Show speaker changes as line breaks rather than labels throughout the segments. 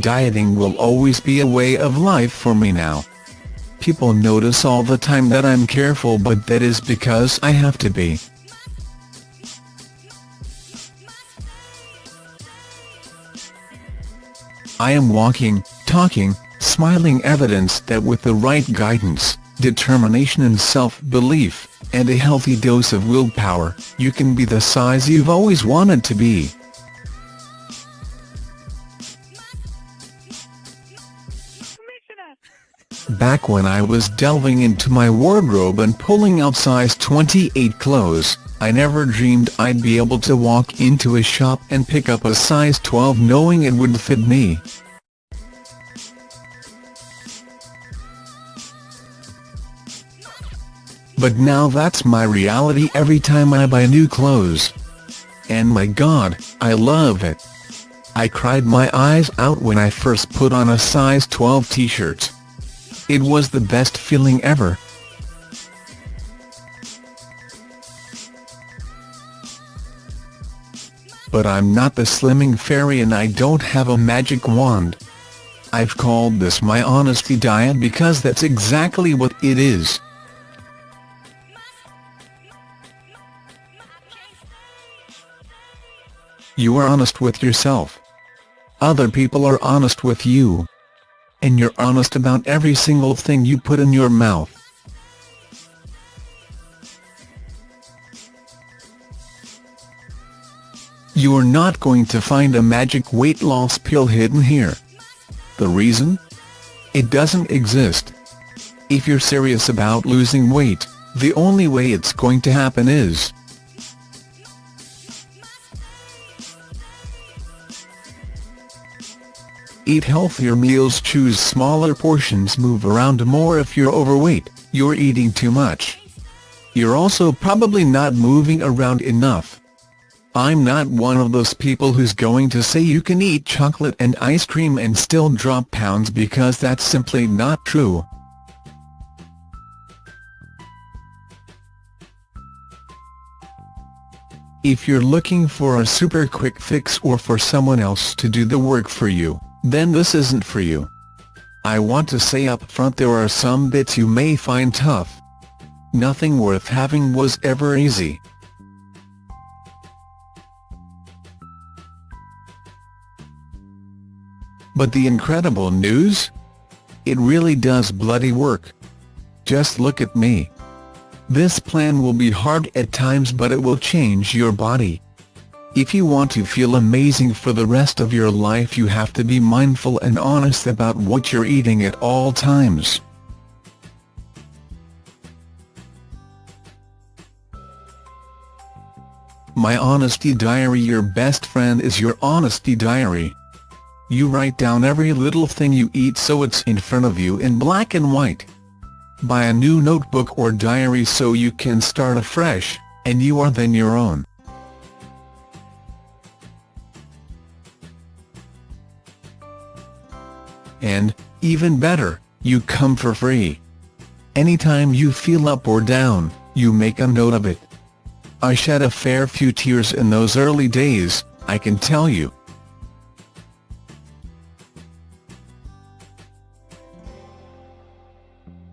Dieting will always be a way of life for me now. People notice all the time that I'm careful but that is because I have to be. I am walking, talking, smiling evidence that with the right guidance, determination and self-belief, and a healthy dose of willpower, you can be the size you've always wanted to be. Back when I was delving into my wardrobe and pulling out size 28 clothes, I never dreamed I'd be able to walk into a shop and pick up a size 12 knowing it would fit me. But now that's my reality every time I buy new clothes. And my god, I love it. I cried my eyes out when I first put on a size 12 t-shirt. It was the best feeling ever. But I'm not the slimming fairy and I don't have a magic wand. I've called this my honesty diet because that's exactly what it is. You are honest with yourself. Other people are honest with you. And you're honest about every single thing you put in your mouth. You're not going to find a magic weight loss pill hidden here. The reason? It doesn't exist. If you're serious about losing weight, the only way it's going to happen is Eat healthier meals choose smaller portions move around more if you're overweight, you're eating too much. You're also probably not moving around enough. I'm not one of those people who's going to say you can eat chocolate and ice cream and still drop pounds because that's simply not true. If you're looking for a super quick fix or for someone else to do the work for you, then this isn't for you. I want to say up front there are some bits you may find tough. Nothing worth having was ever easy. But the incredible news? It really does bloody work. Just look at me. This plan will be hard at times but it will change your body. If you want to feel amazing for the rest of your life you have to be mindful and honest about what you're eating at all times. My Honesty Diary Your best friend is your honesty diary. You write down every little thing you eat so it's in front of you in black and white. Buy a new notebook or diary so you can start afresh, and you are then your own. And, even better, you come for free. Anytime you feel up or down, you make a note of it. I shed a fair few tears in those early days, I can tell you.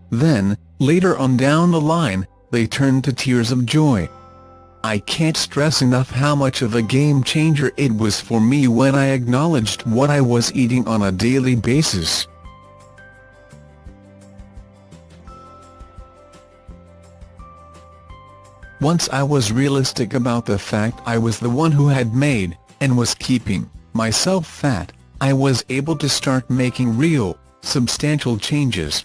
Then, later on down the line, they turned to tears of joy. I can't stress enough how much of a game-changer it was for me when I acknowledged what I was eating on a daily basis. Once I was realistic about the fact I was the one who had made, and was keeping, myself fat, I was able to start making real, substantial changes.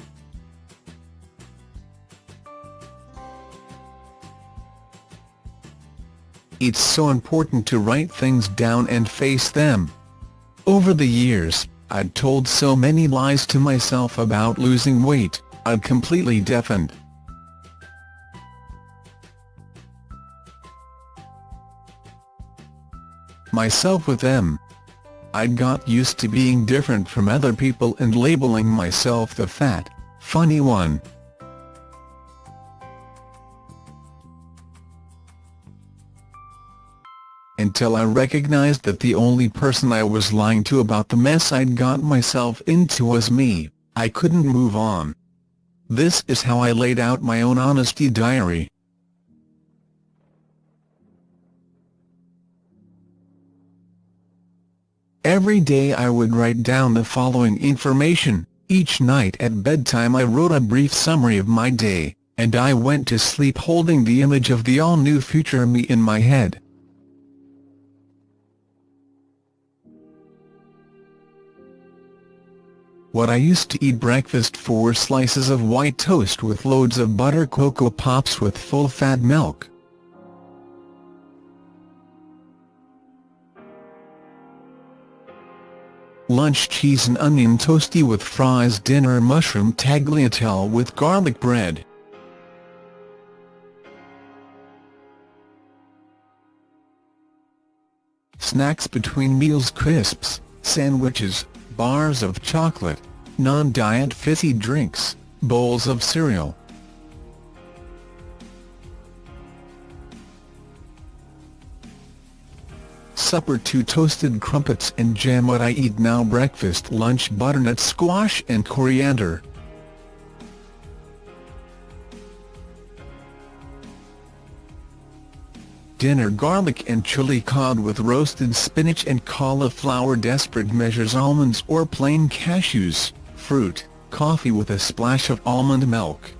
It's so important to write things down and face them. Over the years, I'd told so many lies to myself about losing weight, I'd completely deafened. myself with them. I'd got used to being different from other people and labeling myself the fat, funny one. Until I recognized that the only person I was lying to about the mess I'd got myself into was me, I couldn't move on. This is how I laid out my own honesty diary. Every day I would write down the following information, each night at bedtime I wrote a brief summary of my day, and I went to sleep holding the image of the all-new future me in my head. What I used to eat breakfast four slices of white toast with loads of butter Coco Pops with full-fat milk. Lunch cheese and onion toasty with fries Dinner mushroom tagliatelle with garlic bread. Snacks between meals crisps, sandwiches, bars of chocolate, non-diet fizzy drinks, bowls of cereal. Supper two toasted crumpets and jam what I eat now breakfast lunch butternut squash and coriander. Dinner garlic and chili cod with roasted spinach and cauliflower desperate measures almonds or plain cashews, fruit, coffee with a splash of almond milk.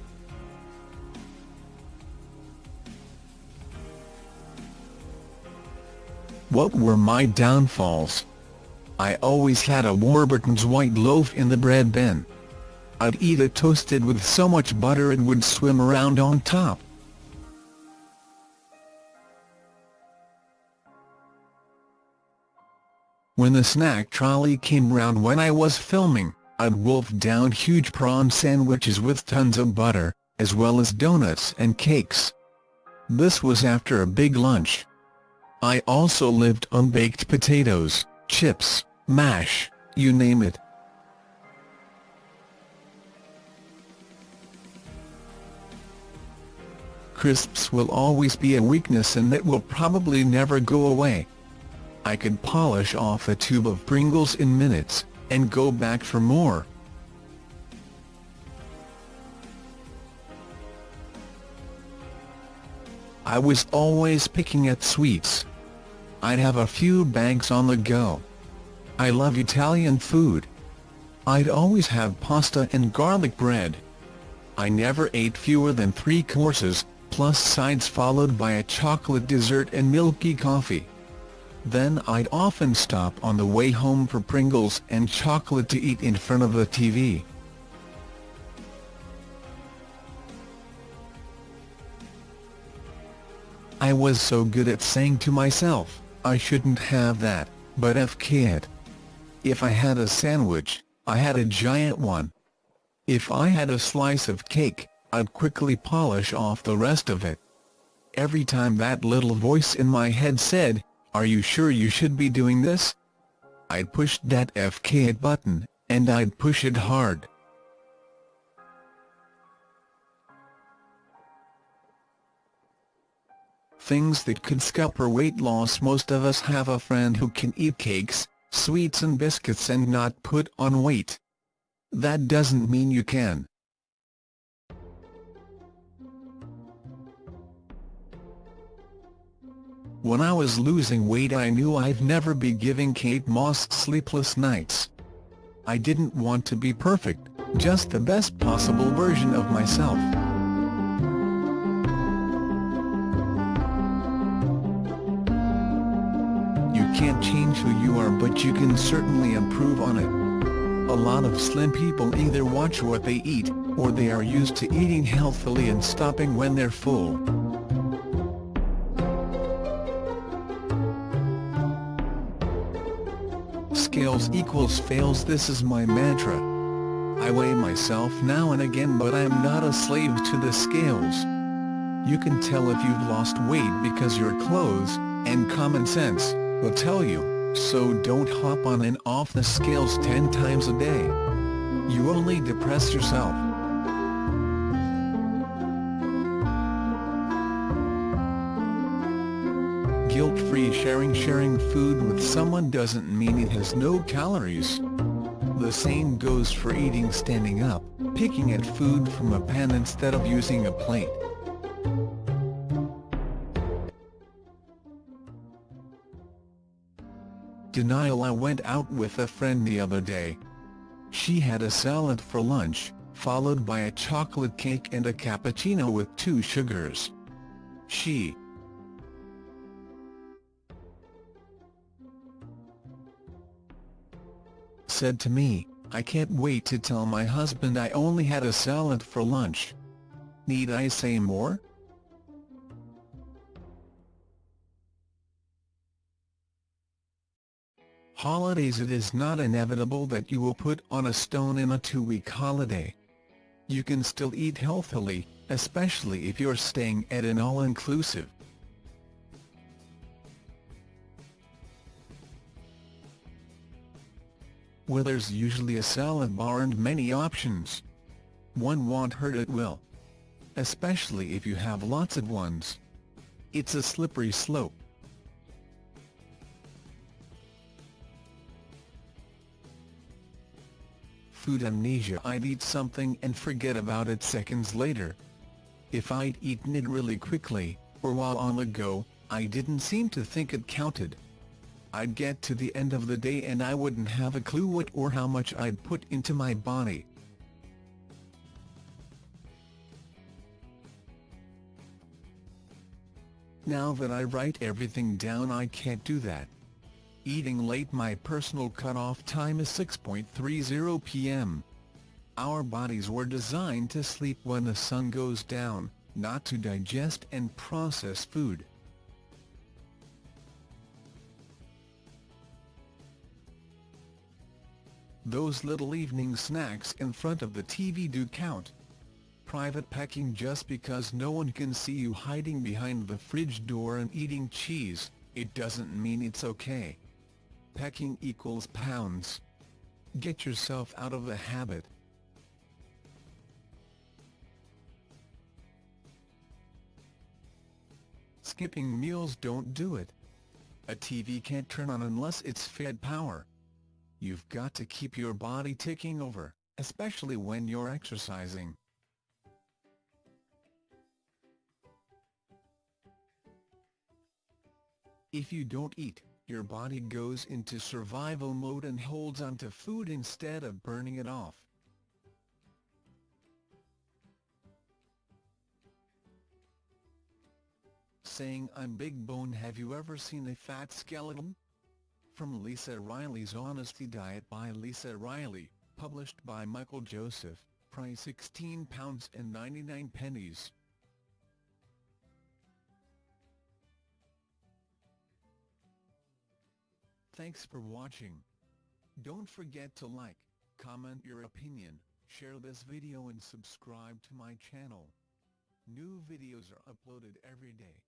What were my downfalls? I always had a Warburton's white loaf in the bread bin. I'd eat it toasted with so much butter it would swim around on top. When the snack trolley came round when I was filming, I'd wolf down huge prawn sandwiches with tons of butter, as well as donuts and cakes. This was after a big lunch. I also lived on baked potatoes, chips, mash, you name it. Crisps will always be a weakness and it will probably never go away. I could polish off a tube of Pringles in minutes, and go back for more. I was always picking at sweets. I'd have a few bags on the go. I love Italian food. I'd always have pasta and garlic bread. I never ate fewer than three courses, plus sides followed by a chocolate dessert and milky coffee. Then I'd often stop on the way home for Pringles and chocolate to eat in front of the TV. I was so good at saying to myself, I shouldn't have that, but FK it. If I had a sandwich, I had a giant one. If I had a slice of cake, I'd quickly polish off the rest of it. Every time that little voice in my head said, are you sure you should be doing this? I'd push that FK button, and I'd push it hard. Things that could scupper weight loss Most of us have a friend who can eat cakes, sweets and biscuits and not put on weight. That doesn't mean you can. When I was losing weight I knew I'd never be giving Kate Moss sleepless nights. I didn't want to be perfect, just the best possible version of myself. You can't change who you are but you can certainly improve on it. A lot of slim people either watch what they eat, or they are used to eating healthily and stopping when they're full. Scales equals fails this is my mantra. I weigh myself now and again but I'm not a slave to the scales. You can tell if you've lost weight because your clothes, and common sense, will tell you, so don't hop on and off the scales 10 times a day. You only depress yourself. Guilt-free sharing Sharing food with someone doesn't mean it has no calories. The same goes for eating standing up, picking at food from a pan instead of using a plate. Denial I went out with a friend the other day. She had a salad for lunch, followed by a chocolate cake and a cappuccino with two sugars. She said to me, I can't wait to tell my husband I only had a salad for lunch. Need I say more? Holidays It is not inevitable that you will put on a stone in a two-week holiday. You can still eat healthily, especially if you're staying at an all-inclusive. Where there's usually a salad bar and many options. One won't hurt at will. Especially if you have lots of ones. It's a slippery slope. food amnesia I'd eat something and forget about it seconds later. If I'd eaten it really quickly, or while on the go, I didn't seem to think it counted. I'd get to the end of the day and I wouldn't have a clue what or how much I'd put into my body. Now that I write everything down I can't do that. Eating late My personal cutoff time is 6.30 p.m. Our bodies were designed to sleep when the sun goes down, not to digest and process food. Those little evening snacks in front of the TV do count. Private packing just because no one can see you hiding behind the fridge door and eating cheese, it doesn't mean it's okay. Pecking equals pounds. Get yourself out of the habit. Skipping meals don't do it. A TV can't turn on unless it's fed power. You've got to keep your body ticking over, especially when you're exercising. If you don't eat, your body goes into survival mode and holds onto food instead of burning it off. Saying I'm big bone Have you ever seen a fat skeleton? From Lisa Riley's Honesty Diet by Lisa Riley, published by Michael Joseph, price £16 and 99 pennies. Thanks for watching. Don't forget to like, comment your opinion, share this video and subscribe to my channel. New videos are uploaded every day.